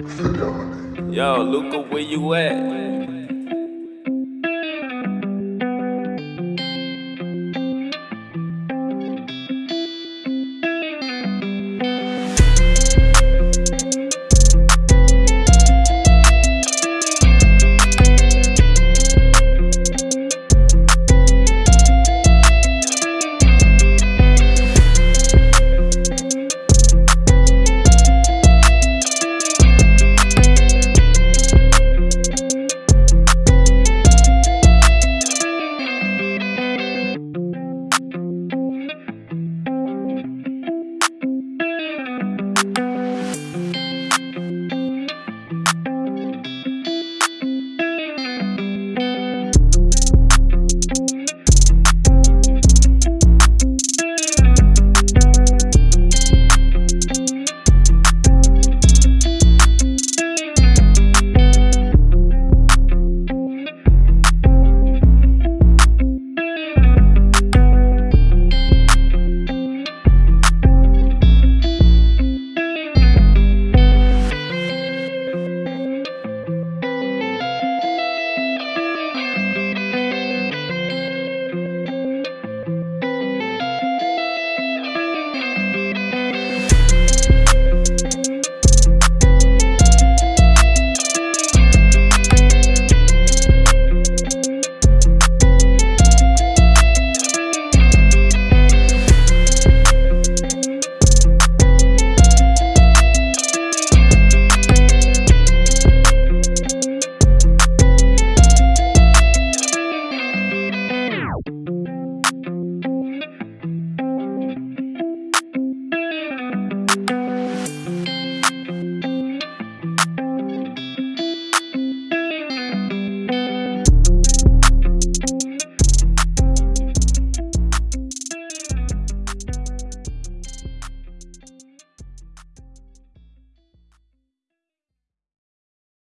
Yo, Luca, where you at?